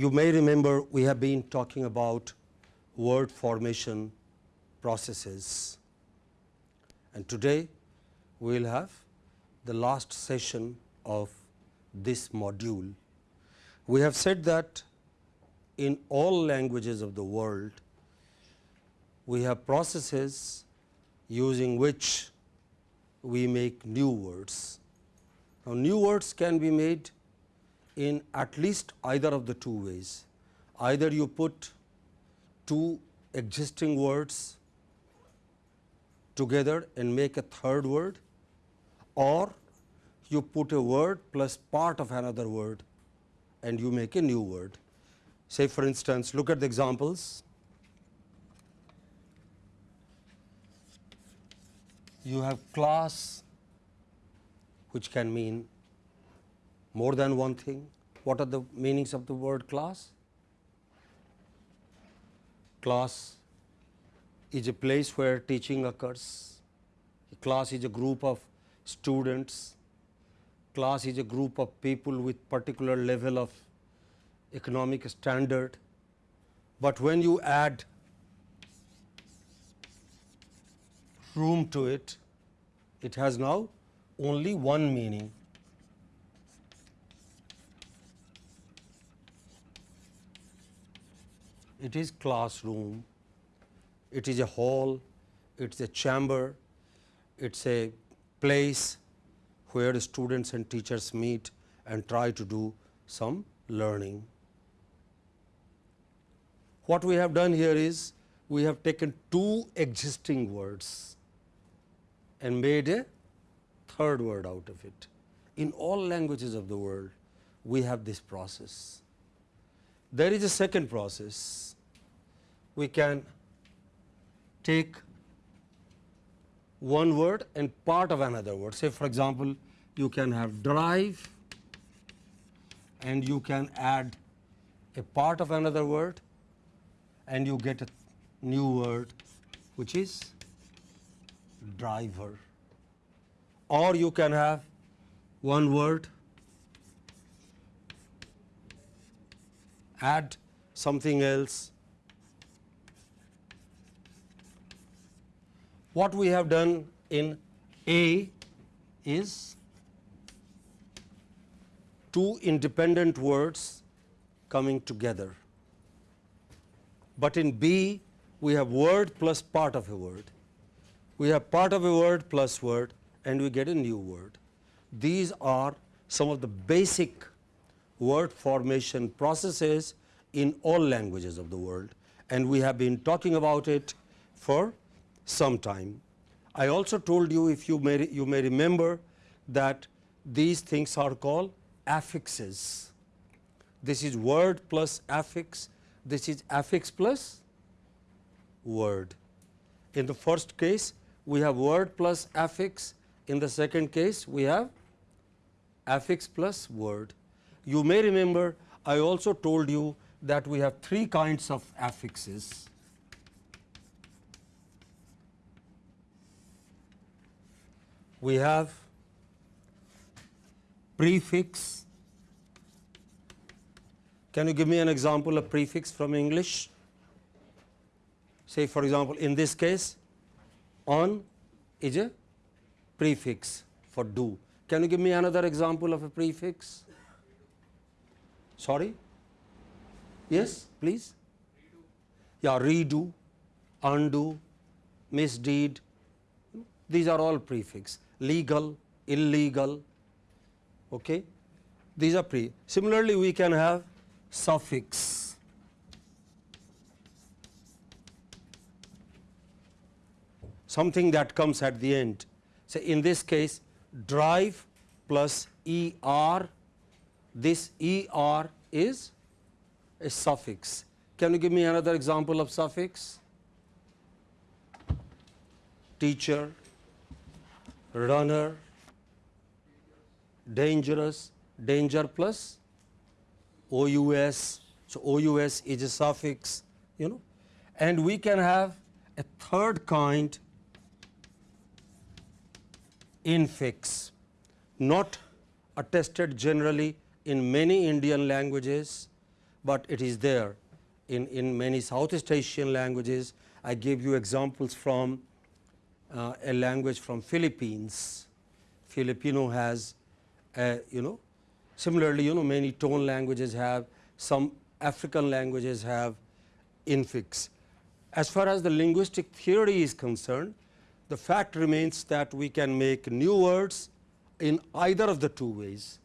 you may remember we have been talking about word formation processes and today we will have the last session of this module. We have said that in all languages of the world, we have processes using which we make new words. Now, new words can be made in at least either of the two ways. Either you put two existing words together and make a third word or you put a word plus part of another word and you make a new word. Say for instance, look at the examples. You have class which can mean more than one thing. What are the meanings of the word class? Class is a place where teaching occurs. A class is a group of students. Class is a group of people with particular level of economic standard. But when you add room to it, it has now only one meaning. It is classroom, it is a hall, it is a chamber, it is a place where students and teachers meet and try to do some learning. What we have done here is we have taken two existing words and made a third word out of it. In all languages of the world, we have this process. There is a second process. We can take one word and part of another word. Say for example, you can have drive and you can add a part of another word and you get a new word which is driver or you can have one word add something else. What we have done in A is two independent words coming together, but in B we have word plus part of a word. We have part of a word plus word and we get a new word. These are some of the basic word formation processes in all languages of the world and we have been talking about it for some time. I also told you if you may, you may remember that these things are called affixes. This is word plus affix, this is affix plus word. In the first case, we have word plus affix, in the second case, we have affix plus word. You may remember I also told you that we have three kinds of affixes. We have prefix. Can you give me an example of prefix from English? Say for example, in this case on is a prefix for do. Can you give me another example of a prefix? Sorry? Yes, please? Redo. Yeah, redo, undo, misdeed, these are all prefix, legal, illegal, okay. these are pre. Similarly, we can have suffix. something that comes at the end so, in this case drive plus E R, this E R is a suffix. Can you give me another example of suffix? Teacher, runner, dangerous, danger plus OUS. So, OUS is a suffix, you know, and we can have a third kind infix, not attested generally in many Indian languages, but it is there in, in many Southeast Asian languages. I gave you examples from uh, a language from Philippines. Filipino has, a, you know, similarly, you know, many tone languages have, some African languages have infix. As far as the linguistic theory is concerned, the fact remains that we can make new words in either of the two ways.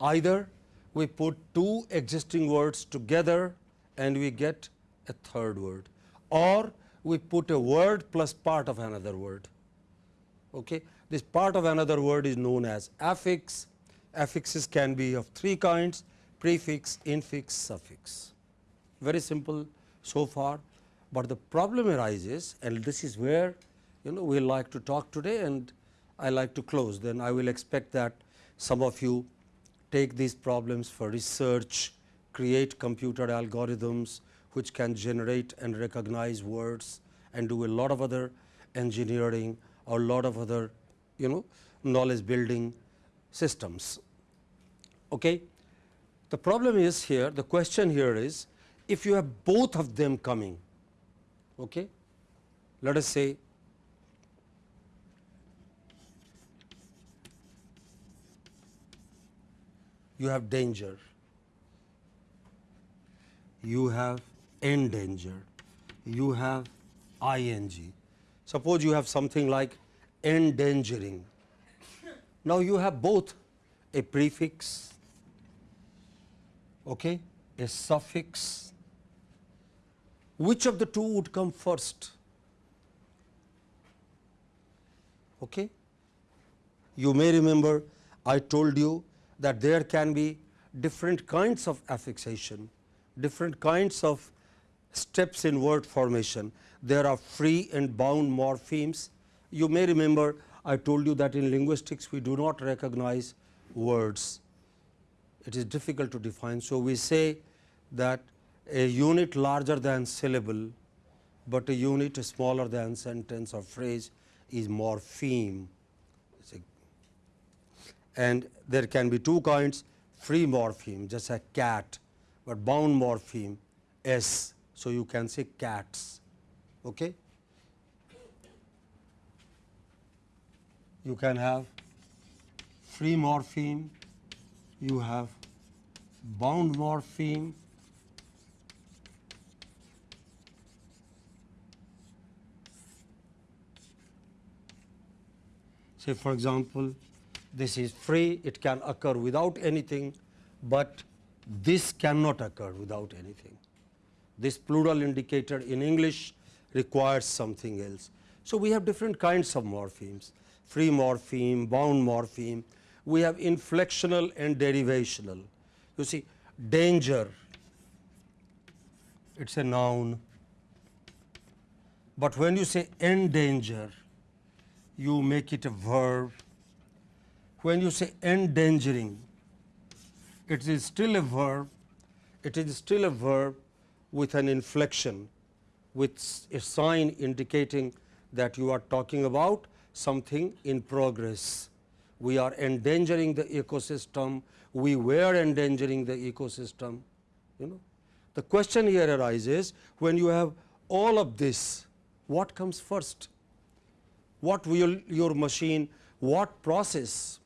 Either we put two existing words together and we get a third word or we put a word plus part of another word. Okay. This part of another word is known as affix. Affixes can be of three kinds prefix, infix, suffix. Very simple so far, but the problem arises and this is where you know we like to talk today and I like to close. Then I will expect that some of you take these problems for research, create computer algorithms which can generate and recognize words and do a lot of other engineering or a lot of other you know knowledge building systems. Okay. The problem is here the question here is if you have both of them coming okay, let us say you have danger, you have endanger, you have ing. Suppose you have something like endangering. Now you have both a prefix, okay, a suffix. Which of the two would come first? Okay. You may remember I told you that there can be different kinds of affixation, different kinds of steps in word formation. There are free and bound morphemes. You may remember I told you that in linguistics we do not recognize words. It is difficult to define. So, we say that a unit larger than syllable, but a unit smaller than sentence or phrase is morpheme and there can be two kinds free morpheme just a cat, but bound morpheme s. So, you can say cats. Okay. You can have free morpheme, you have bound morpheme, say for example, this is free, it can occur without anything, but this cannot occur without anything. This plural indicator in English requires something else. So, we have different kinds of morphemes, free morpheme, bound morpheme, we have inflectional and derivational. You see danger, it is a noun, but when you say endanger, you make it a verb when you say endangering, it is still a verb, it is still a verb with an inflection, with a sign indicating that you are talking about something in progress. We are endangering the ecosystem, we were endangering the ecosystem. You know. The question here arises when you have all of this, what comes first? What will your machine, what process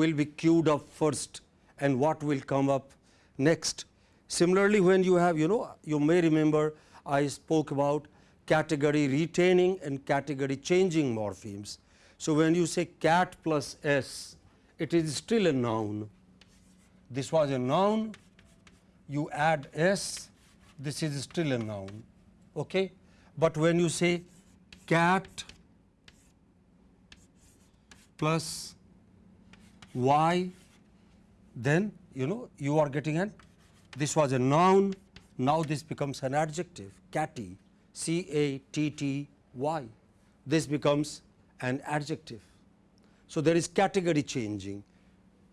will be queued up first and what will come up next. Similarly, when you have you know you may remember I spoke about category retaining and category changing morphemes. So, when you say cat plus s it is still a noun. This was a noun you add s this is still a noun. Okay? But when you say cat plus y, then you know you are getting an this was a noun, now this becomes an adjective catty C A T T Y. This becomes an adjective. So, there is category changing.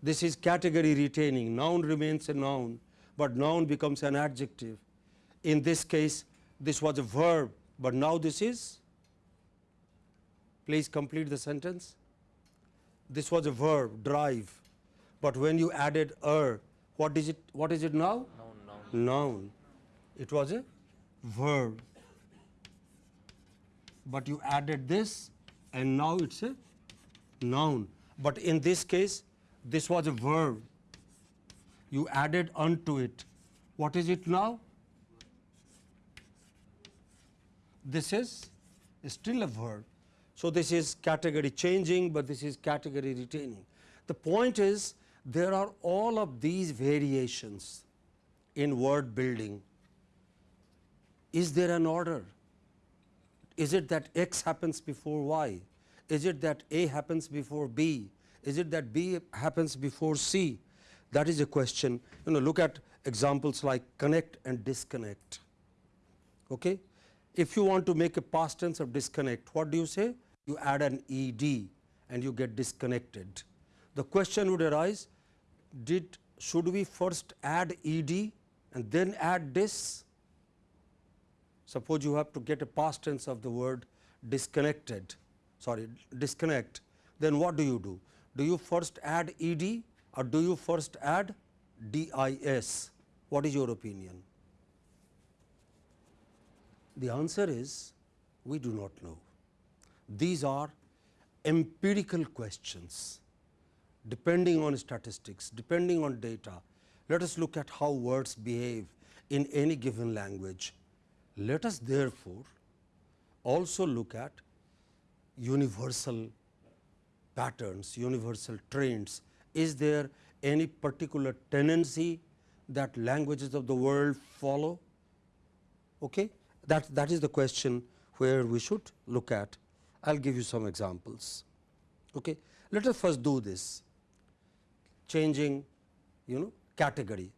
This is category retaining, noun remains a noun, but noun becomes an adjective. In this case, this was a verb, but now this is, please complete the sentence this was a verb drive, but when you added er, what is it what is it now? Noun, noun. Noun. It was a verb. But you added this and now it's a noun. But in this case, this was a verb. You added unto it. What is it now? This is still a verb. So this is category changing, but this is category retaining. The point is there are all of these variations in word building. Is there an order? Is it that x happens before y? Is it that A happens before B? Is it that B happens before C? That is a question. You know, look at examples like connect and disconnect. Okay? If you want to make a past tense of disconnect, what do you say? You add an ed and you get disconnected. The question would arise, did should we first add ed and then add dis? Suppose you have to get a past tense of the word disconnected, sorry disconnect, then what do you do? Do you first add ed or do you first add dis? What is your opinion? The answer is we do not know. These are empirical questions depending on statistics, depending on data. Let us look at how words behave in any given language. Let us therefore also look at universal patterns, universal trends. Is there any particular tendency that languages of the world follow? Okay? That, that is the question where we should look at. I will give you some examples. Okay. Let us first do this changing you know category.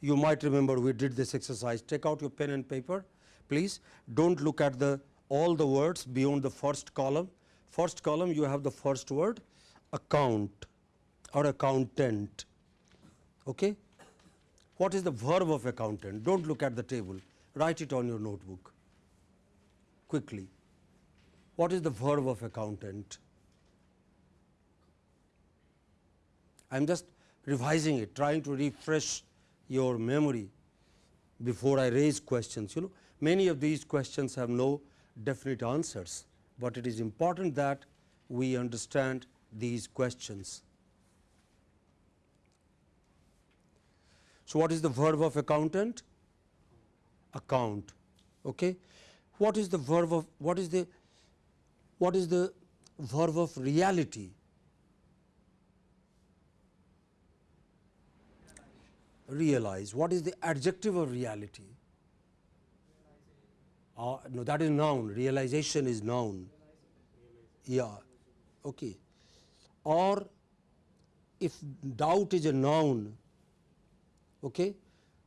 You might remember we did this exercise. Take out your pen and paper please. Do not look at the all the words beyond the first column. First column you have the first word account or accountant. Okay. What is the verb of accountant? Do not look at the table write it on your notebook quickly. What is the verb of accountant? I am just revising it, trying to refresh your memory before I raise questions. You know, many of these questions have no definite answers, but it is important that we understand these questions. So, what is the verb of accountant? account. Okay. What is the verb of what is the what is the verb of reality? Realize. What is the adjective of reality? Uh, no, that is noun. Realization is noun. Yeah. Okay. Or if doubt is a noun, okay,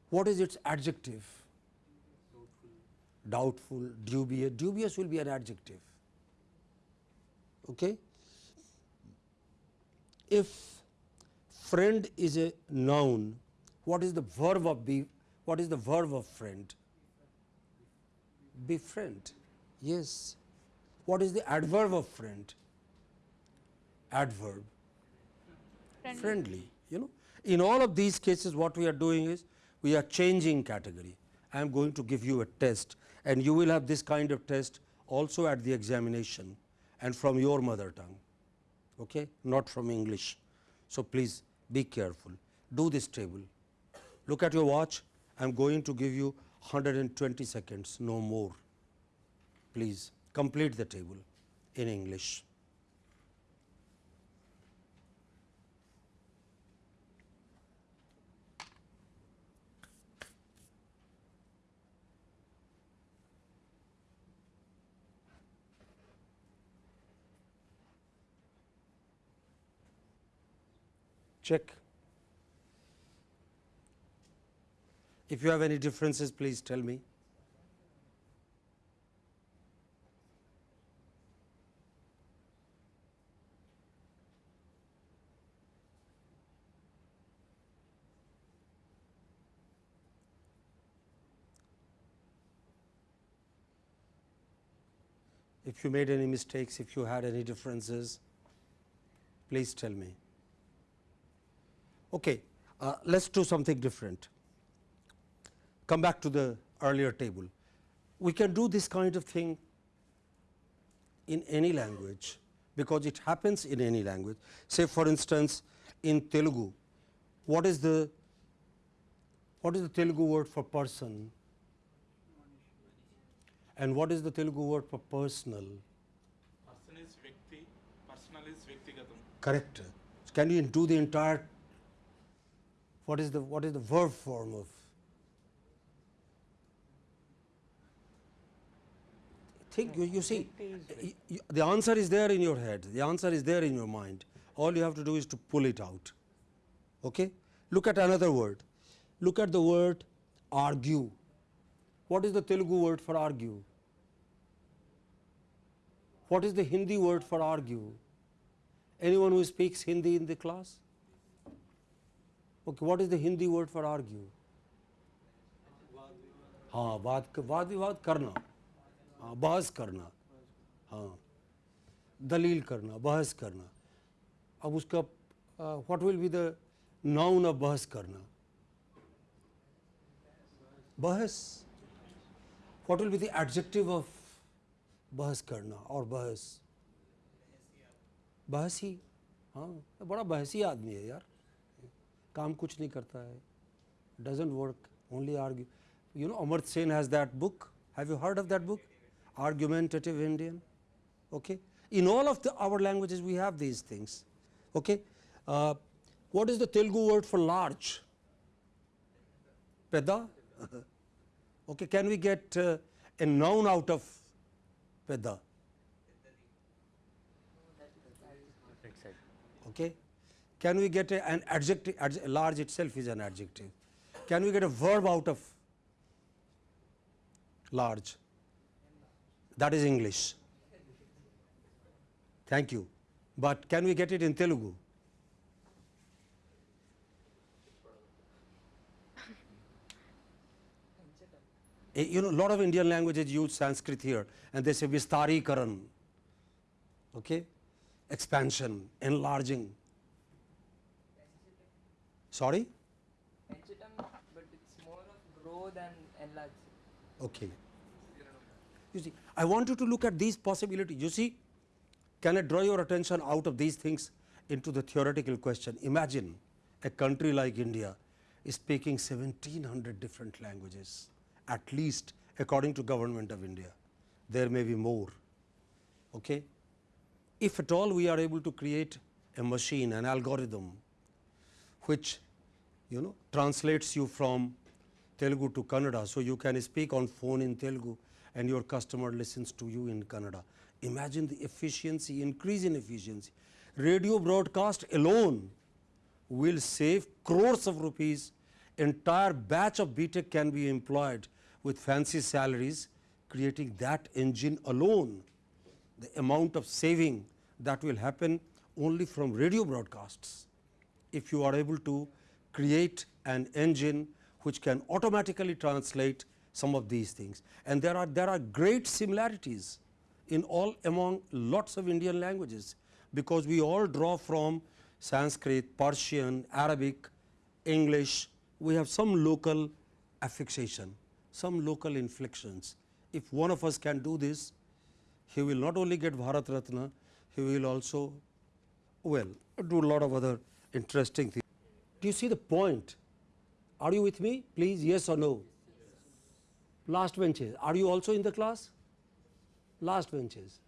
what is its adjective? doubtful, dubious, dubious will be an adjective. Okay. If friend is a noun, what is the verb of be, what is the verb of friend? Befriend, yes. What is the adverb of friend? Adverb, friendly. friendly. You know, in all of these cases what we are doing is we are changing category. I am going to give you a test and you will have this kind of test also at the examination and from your mother tongue, okay? not from English. So, please be careful, do this table. Look at your watch, I am going to give you 120 seconds, no more. Please complete the table in English. Check. If you have any differences, please tell me. If you made any mistakes, if you had any differences, please tell me. Okay, uh, let us do something different. Come back to the earlier table. We can do this kind of thing in any language because it happens in any language. Say for instance, in Telugu, what is the what is the Telugu word for person and what is the Telugu word for personal? Person is Vyakti, personal is Vyaktigatam. Correct. Can you do the entire what is the what is the verb form of? Think you, you see y- y- the answer is there in your head. The answer is there in your mind. All you have to do is to pull it out. Okay? Look at another word. Look at the word argue. What is the telugu word for argue? What is the hindi word for argue? Anyone who speaks hindi in the class okay what is the hindi word for argue हाँ वाद क- वाद विवाद करना हाँ बहस करना हाँ दलील करना बहस करना अब उसका what will be the noun of बहस करना बहस what will be the adjective of बहस करना और बहस बहसी हाँ बड़ा बहसी आदमी है यार काम कुछ नहीं करता है doesn't work only argue you know amartya sen has that book have you heard of that book argumentative indian okay in all of the our languages we have these things okay uh, what is the telugu word for large peda okay can we get uh, a noun out of peda okay Can we get a, an adjective adj- large itself is an adjective. Can we get a verb out of large? That is english. Thank you. But can we get it in telugu? Eh, you know lot of indian languages use sanskrit here and they say vistarikaran okay? Expansion enlarging sorry but it's more of grow than enlarge. Okay. You see, I want you to look at these possibilities. You see, can I draw your attention out of these things into the theoretical question? Imagine a country like India is speaking 1700 different languages, at least according to government of India. There may be more. Okay? If at all we are able to create a machine, an algorithm, which you know translates you from Telugu to Kannada. So, you can speak on phone in Telugu and your customer listens to you in Kannada. Imagine the efficiency, increase in efficiency. Radio broadcast alone will save crores of rupees. Entire batch of B.Tech can be employed with fancy salaries, creating that engine alone. The amount of saving that will happen only from radio broadcasts if you are able to create an engine which can automatically translate some of these things. And there are, there are great similarities in all among lots of Indian languages, because we all draw from Sanskrit, Persian, Arabic, English, we have some local affixation, some local inflections. If one of us can do this, he will not only get Bharat Ratna, he will also well do a lot of other interesting thing. Do you see the point? Are you with me? Please, yes or no? Last benches. Are you also in the class? Last benches.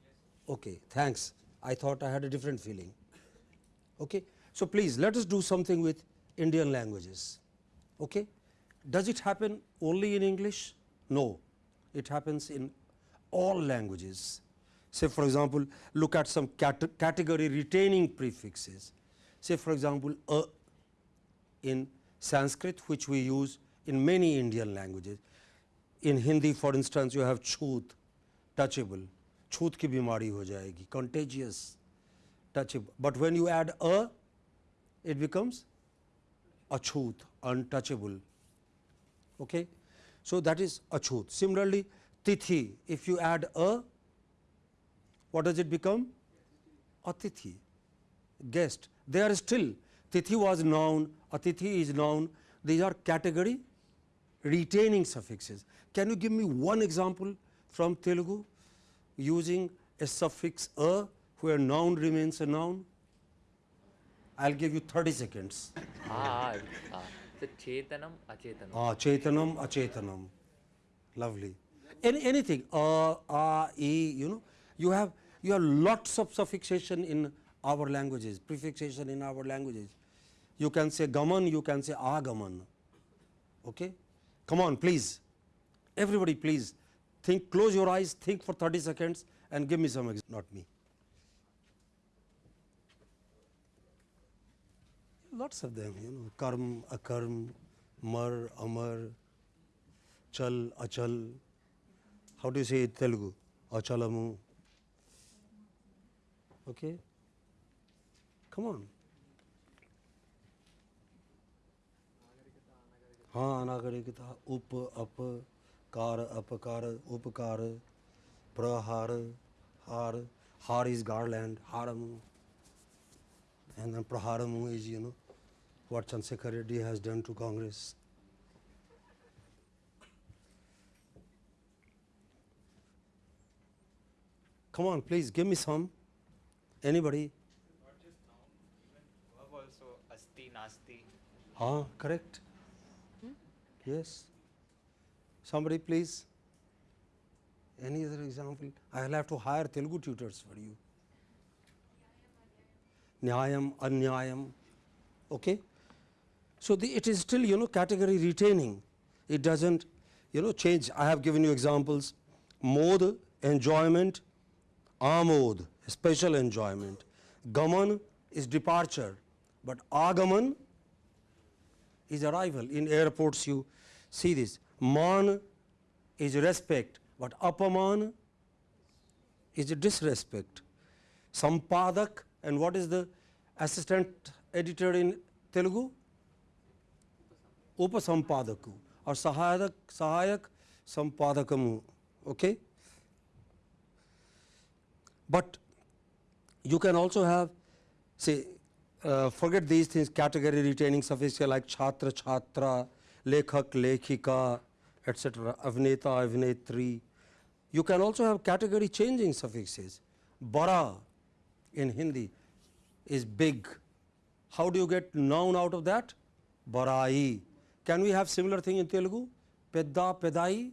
Okay, thanks. I thought I had a different feeling. Okay. So, please let us do something with Indian languages. Okay. Does it happen only in English? No, it happens in all languages. Say for example, look at some cat category retaining prefixes say for example, a in Sanskrit which we use in many Indian languages. In Hindi for instance, you have chhoot, touchable, chhoot ki bimari ho jayegi, contagious, touchable. But when you add a, it becomes achhoot, untouchable. Okay? So, that is achhoot. Similarly, tithi, if you add a, what does it become? Atithi, guest. They are still, tithi was noun, atithi is noun, these are category retaining suffixes. Can you give me one example from Telugu using a suffix a where noun remains a noun? I'll give you 30 seconds. Ah, ah. So chetanam, achetanam. Ah, chetanam, achetanam. Lovely. Any, anything, a, a, e, you know, you have, you have lots of suffixation in our languages, prefixation in our languages. You can say gaman, you can say agaman. Okay? Come on, please. Everybody, please. Think, close your eyes, think for 30 seconds and give me some, ex- not me. Lots of them, you know, karm, akarm, mar, amar, chal, achal. How do you say it Telugu? Achalamu. Okay? Come on. हाँ अनागरिकता उप up car अपकार उपकार प्रहार हार हार is garland haramu and then praharamu is you know what Chandrasekhar Reddy has done to Congress. Come on, please give me some. Anybody? Ah, correct. Yes. Somebody please. Any other example? I will have to hire Telugu tutors for you. Nyayam, Anyayam. Okay? So the, it is still, you know, category retaining. It doesn't, you know, change. I have given you examples. Mod, enjoyment. Amod, special enjoyment. Gaman is departure. But Agaman is arrival. In airports you see this. Man is respect, but apaman is disrespect. Sampadak and what is the assistant editor in Telugu? Upasampadaku or Sahayak, Sahayak Sampadakamu. Okay? But you can also have say uh, forget these things category retaining suffixes like chhatra chhatra lekhak lekhika etc avneta avnetri you can also have category changing suffixes. Bara in hindi is big. How do you get noun out of that? Barai. Can we have similar thing in telugu? Pedda pedai?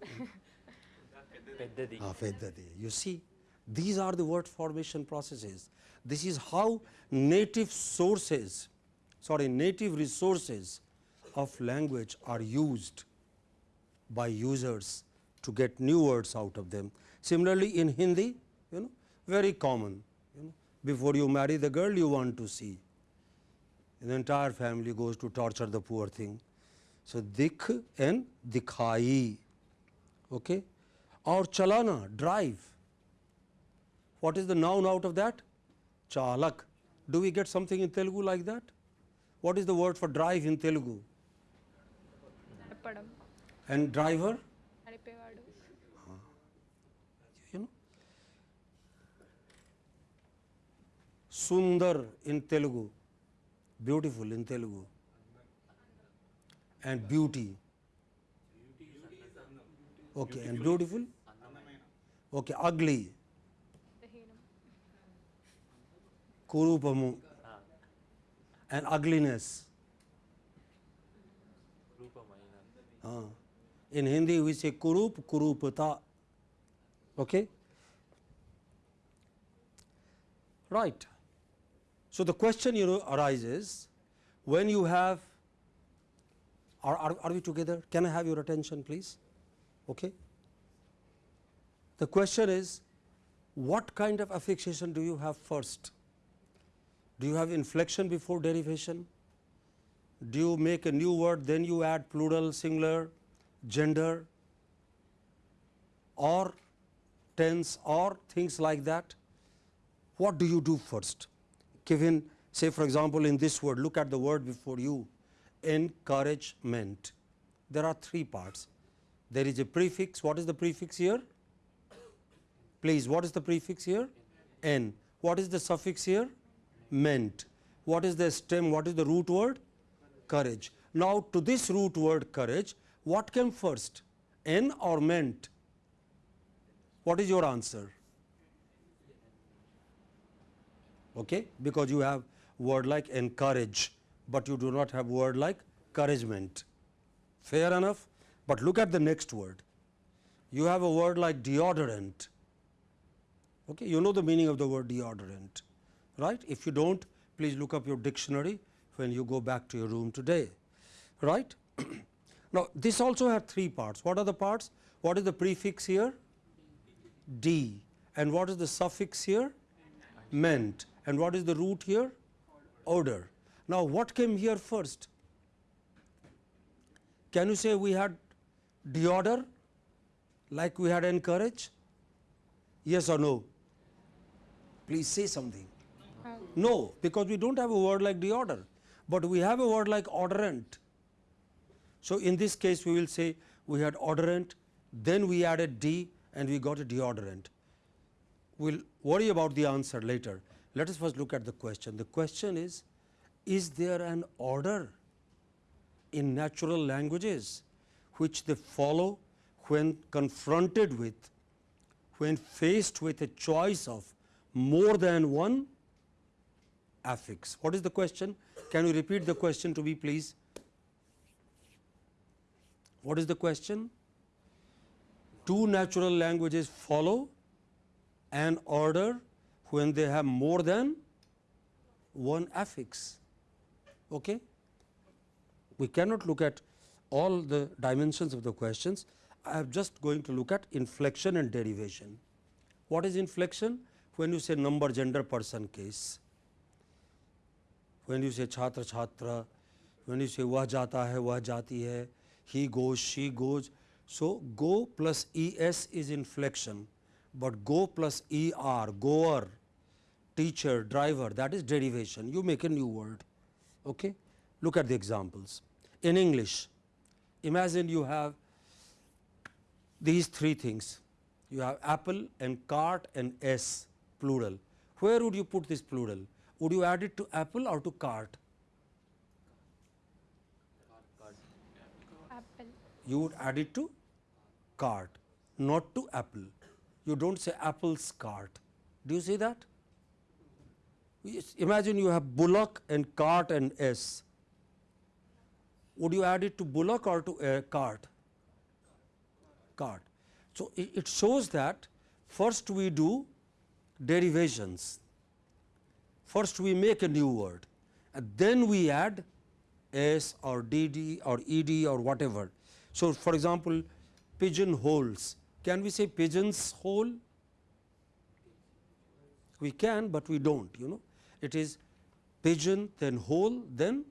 Peddadi. Ah, Veddadi. You see, these are the word formation processes. This is how native sources, sorry, native resources of language are used by users to get new words out of them. Similarly, in Hindi, you know, very common. You know, before you marry the girl, you want to see. The entire family goes to torture the poor thing. So, dikh and dikhai. Okay? Or chalana, drive. What is the noun out of that? Chalak. Do we get something in Telugu like that? What is the word for drive in Telugu? And driver? Huh. You know? Sundar in Telugu. Beautiful in Telugu. And beauty. Okay, and beautiful? Okay, ugly. Kurupamu. And ugliness. Ah. In Hindi we say kurup, kurupata. Okay? Right. So the question you know arises when you have are, are, are we together? Can I have your attention please? Okay? The question is what kind of affixation do you have first? Do you have inflection before derivation? Do you make a new word, then you add plural, singular, gender, or tense, or things like that? What do you do first? Given, say, for example, in this word, look at the word before you encouragement. There are three parts. There is a prefix. What is the prefix here? Please, what is the prefix here? N. What is the suffix here? Meant. What is the stem? What is the root word? Courage. Now, to this root word courage, what came first, N or meant? What is your answer? Okay? Because you have word like encourage, but you do not have word like encouragement. Fair enough? But look at the next word. You have a word like deodorant. Okay? You know the meaning of the word deodorant, right? If you don't, please look up your dictionary when you go back to your room today, right? now, this also had three parts. What are the parts? What is the prefix here? D. And what is the suffix here? Meant. And what is the root here? Order. Now, what came here first? Can you say we had deodor like we had encourage? Yes or no? Please say something. No, because we don't have a word like deodor, but we have a word like odorant. So, in this case we will say we had odorant, then we added D and we got a deodorant. We will worry about the answer later. Let us first look at the question. The question is, is there an order in natural languages which they follow when confronted with, when faced with a choice of more than one affix. What is the question? Can you repeat the question to me please? What is the question? Two natural languages follow an order when they have more than one affix. Okay? We cannot look at all the dimensions of the questions. I am just going to look at inflection and derivation. What is inflection? When you say number, gender, person, case. When you say chhatra, chhatra, when you say वह जाता है, वह जाती है, he goes, she goes. So, go plus es is inflection, but go plus er, goer, teacher, driver that is derivation. You make a new word. Okay? Look at the examples. In English, imagine you have these three things. You have apple and cart and s plural. Where would you put this plural? Would you add it to apple or to cart? apple, You would add it to cart, not to apple. You don't say apple's cart. Do you see that? Imagine you have bullock and cart and s. Would you add it to bullock or to uh, cart? Cart. So, it, it shows that first we do derivations. First we make a new word and then we add s or dd or ed or whatever. So, for example, pigeon holes. Can we say pigeons hole? We can, but we do not you know. It is pigeon then hole then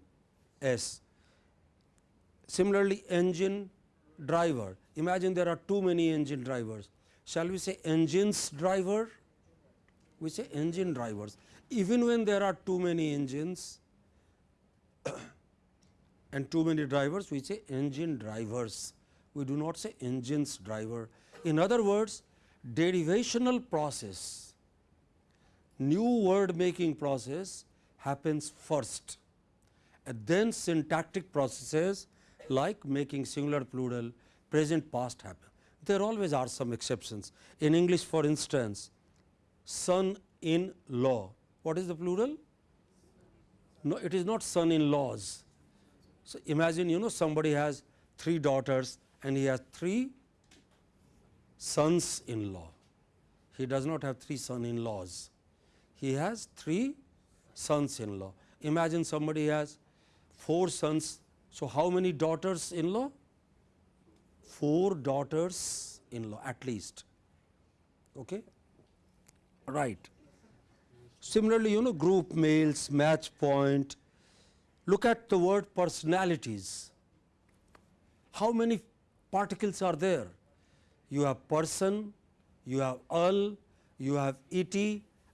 s. Similarly, engine driver. Imagine there are too many engine drivers. Shall we say engines driver? We say engine drivers. Even when there are too many engines and too many drivers, we say engine drivers. We do not say engines driver. In other words, derivational process, new word making process happens first and then syntactic processes like making singular plural present past happen. There always are some exceptions. In English for instance, son in law. What is the plural? No, it is not son in laws. So, imagine you know somebody has three daughters and he has three sons in law. He does not have three son in laws. He has three sons in law. Imagine somebody has four sons. So, how many daughters in law? Four daughters in law at least. Okay? Right. Similarly, you know group mails, match point. Look at the word personalities. How many particles are there? You have person, you have al, you have et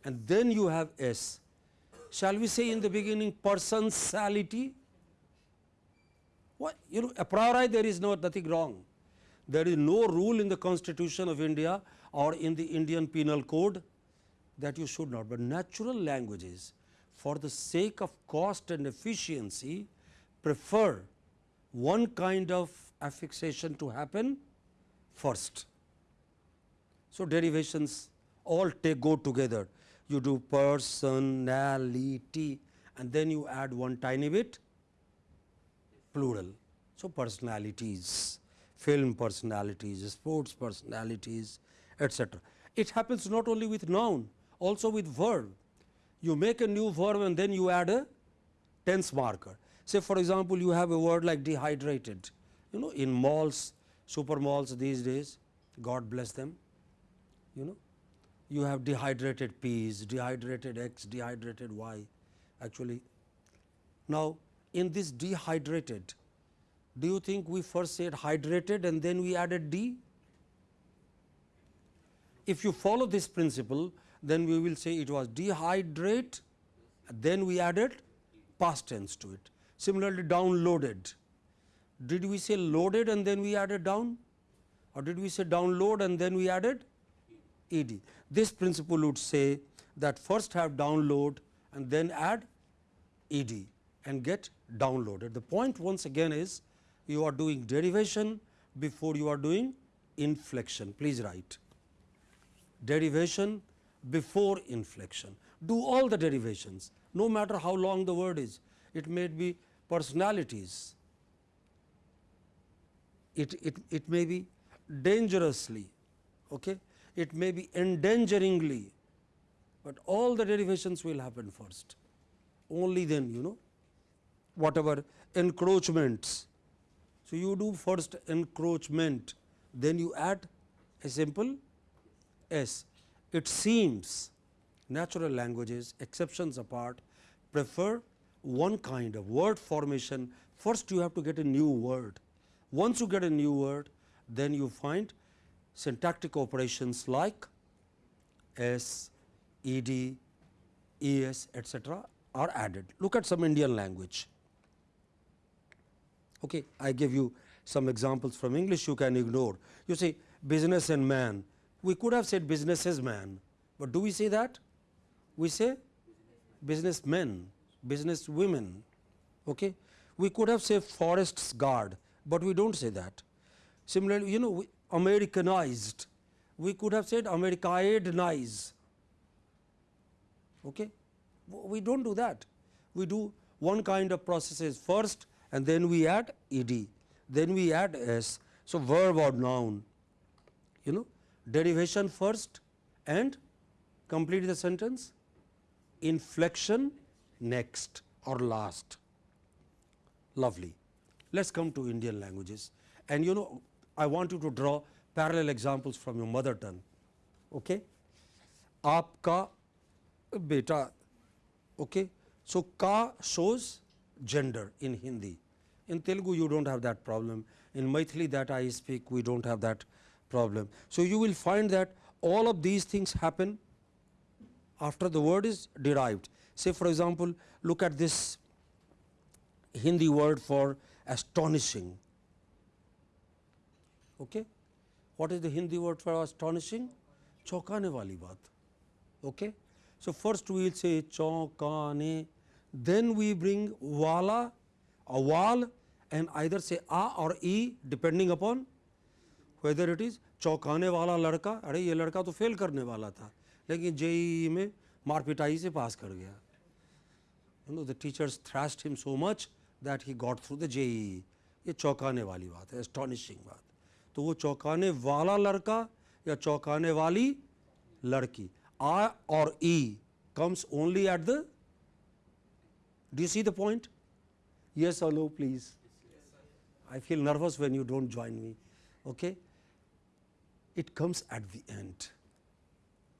and then you have s. Shall we say in the beginning personality? What you know a priori there is no nothing wrong. There is no rule in the constitution of India or in the Indian penal code that you should not, but natural languages for the sake of cost and efficiency prefer one kind of affixation to happen first. So, derivations all take go together. You do personality and then you add one tiny bit plural. So, personalities, film personalities, sports personalities etc. It happens not only with noun also with verb. You make a new verb and then you add a tense marker. Say for example, you have a word like dehydrated, you know in malls, super malls these days, God bless them, you know. You have dehydrated peas, dehydrated X, dehydrated Y actually. Now, in this dehydrated, do you think we first said hydrated and then we added D? If you follow this principle, then we will say it was dehydrate, then we added past tense to it. Similarly, downloaded. Did we say loaded and then we added down? Or did we say download and then we added ed? This principle would say that first have download and then add ed and get downloaded. The point once again is you are doing derivation before you are doing inflection. Please write derivation before inflection. Do all the derivations no matter how long the word is. It may be personalities, it, it, it may be dangerously, okay? it may be endangeringly, but all the derivations will happen first. Only then you know whatever encroachments. So, you do first encroachment, then you add a simple s. It seems natural languages exceptions apart prefer one kind of word formation. First you have to get a new word. Once you get a new word, then you find syntactic operations like s, ed, es etc. are added. Look at some Indian language. Okay, I give you some examples from English you can ignore. You say business and man, we could have said businesses man, but do we say that? We say businessmen, business women. Okay? We could have said forests guard, but we do not say that. Similarly, you know we Americanized, we could have said Americanized. Okay? We do not do that. We do one kind of processes first and then we add ed, then we add s. So, verb or noun, you know derivation first and complete the sentence inflection next or last. Lovely. Let's come to indian languages. And you know i want you to draw parallel examples from your mother tongue okay? Aapka beta okay? So ka shows gender in hindi. In telugu you don't have that problem. In maithili that i speak we don't have that problem. So, you will find that all of these things happen after the word is derived. Say for example, look at this Hindi word for astonishing. Okay? What is the Hindi word for astonishing? Chokane wali baat. Okay? So, first we will say chokane, then we bring wala, a wal and either say a or e depending upon whether it is चौंकाने वाला लड़का, अरे ये लड़का तो fail करने वाला था, लेकिन जेई में मारपिटाई से पास कर गया। You know the teachers thrashed him so much that he got through the JEE. ये चौंकाने वाली बात है एस्टॉनिशिंग बात। तो वो चौंकाने वाला लड़का या चौंकाने वाली लड़की आ और ई comes only at the do you see the point yes or no, please? I feel nervous when you don't join me, okay? it comes at the end.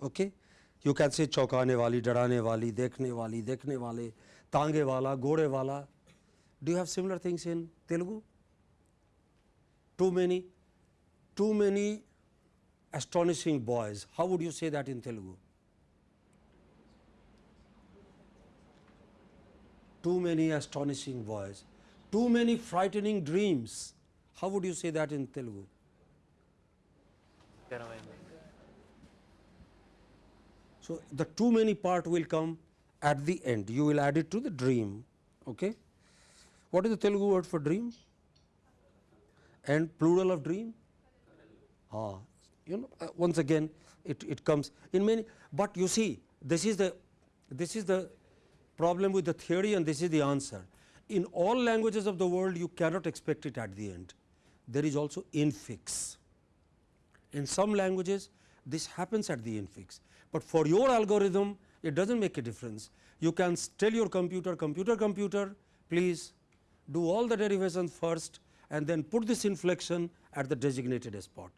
Okay? You can say chokane wali, darane wali, dekhne wali, dekhne wale, tange wala, gore wala. Do you have similar things in Telugu? Too many? Too many astonishing boys. How would you say that in Telugu? Too many astonishing boys. Too many frightening dreams. How would you say that in Telugu? So, the too many part will come at the end, you will add it to the dream. Okay? What is the Telugu word for dream? And plural of dream? Ah, you know, uh, once again it, it comes in many, but you see this is the this is the problem with the theory and this is the answer. In all languages of the world you cannot expect it at the end. There is also infix. In some languages this happens at the infix, but for your algorithm it does not make a difference. You can tell your computer, computer, computer please do all the derivations first and then put this inflection at the designated spot.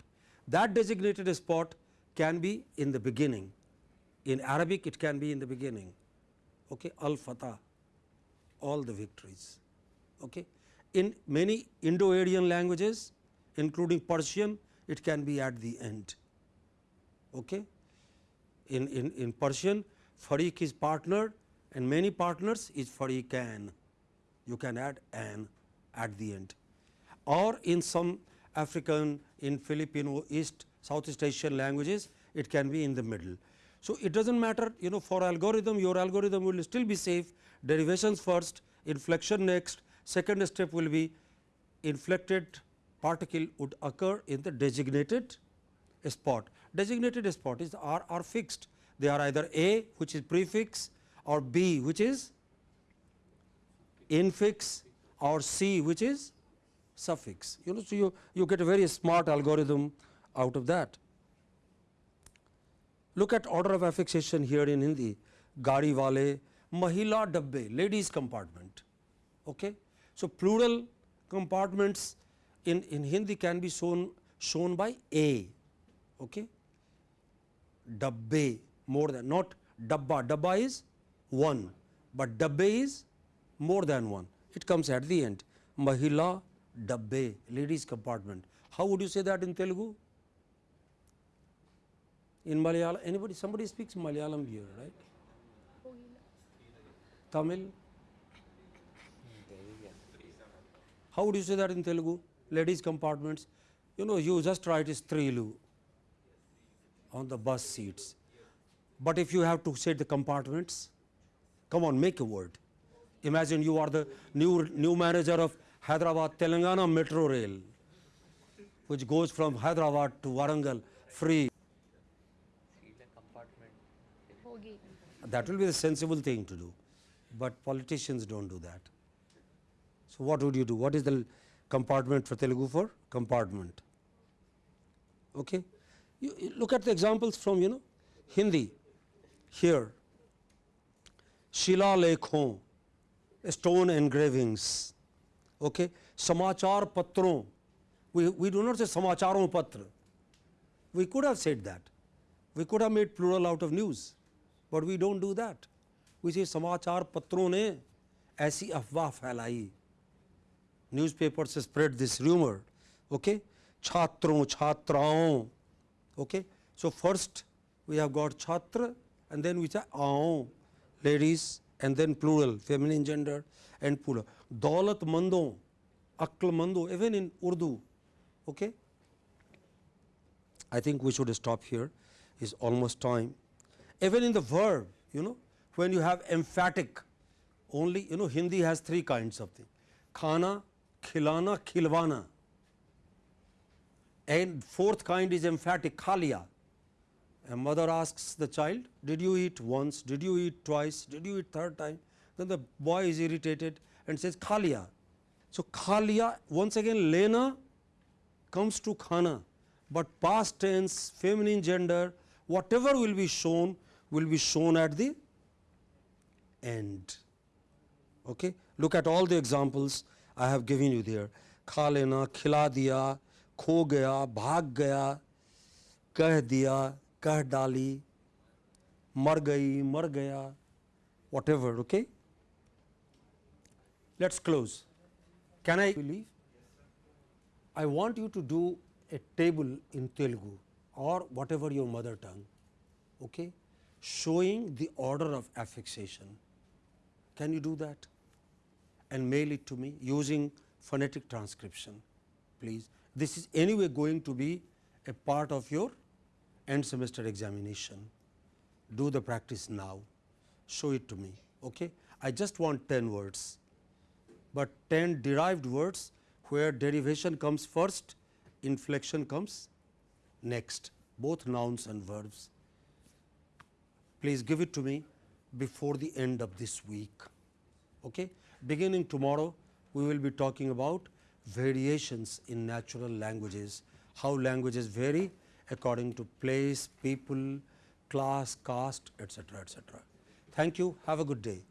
That designated spot can be in the beginning. In Arabic it can be in the beginning. Okay, al fatah, all the victories. Okay. In many Indo-Aryan languages including Persian it can be at the end. Okay. In, in, in Persian Farik is partner and many partners is Fariqan. You can add an at the end or in some African, in Filipino, East, Southeast Asian languages, it can be in the middle. So, it does not matter you know for algorithm, your algorithm will still be safe, derivations first, inflection next, second step will be inflected particle would occur in the designated spot. Designated spot is are, are fixed, they are either A which is prefix or B which is infix or C which is suffix. You know, so you, you get a very smart algorithm out of that. Look at order of affixation here in Hindi, gari wale, mahila dabbe, ladies compartment. Okay? So, plural compartments in, in Hindi can be shown, shown by A. Okay? Dabbe more than not dabba, dabba is 1, but dabbe is more than 1. It comes at the end. Mahila dabbe, ladies compartment. How would you say that in Telugu? In Malayalam, anybody, somebody speaks Malayalam here, right? Tamil? How would you say that in Telugu? Ladies compartments. You know, you just write Strilu on the bus seats. But if you have to say the compartments, come on, make a word. Imagine you are the new, new manager of Hyderabad Telangana Metro Rail, which goes from Hyderabad to Warangal free. Seat and compartment. ಹೋಗಿ That will be the sensible thing to do, but politicians don't do that. So, what would you do? What is the compartment for Telugu for? Compartment. Okay. You, you look at the examples from you know Hindi here. Shila lekhon, stone engravings. Okay. Samachar patron. We, we do not say samacharon patra. We could have said that. We could have made plural out of news, but we don't do that. We say समाचार पत्रों ने ऐसी अफवाह फैलाई newspapers spread this rumor, okay? Chhatron, chatraon, okay? So, first we have got chhatra and then we say aon, ladies and then plural, feminine gender and plural. Daulat mando, akl mando, even in Urdu, okay? I think we should stop here, it's almost time. Even in the verb, you know, when you have emphatic, only you know Hindi has three kinds of thing, khana, khilana, khilwana. And fourth kind is emphatic, khalia. A mother asks the child, "Did you eat once? Did you eat twice? Did you eat third time?" Then the boy is irritated and says, "Khalia." So khalia once again lena comes to khana, but past tense, feminine gender, whatever will be shown will be shown at the end. Okay? Look at all the examples I have given you there. खा लेना खिला दिया खो गया भाग गया कह दिया कह डाली मर गई मर गया whatever okay let's close can i leave I want you to do a table in Telugu or whatever your mother tongue, okay, showing the order of affixation. Can you do that? And mail it to me using phonetic transcription, please. This is anyway going to be a part of your end semester examination. Do the practice now, show it to me, okay. I just want 10 words, but 10 derived words where derivation comes first, inflection comes next, both nouns and verbs. Please give it to me before the end of this week. Okay? Beginning tomorrow, we will be talking about variations in natural languages, how languages vary according to place, people, class, caste, etc., etc. Thank you. Have a good day.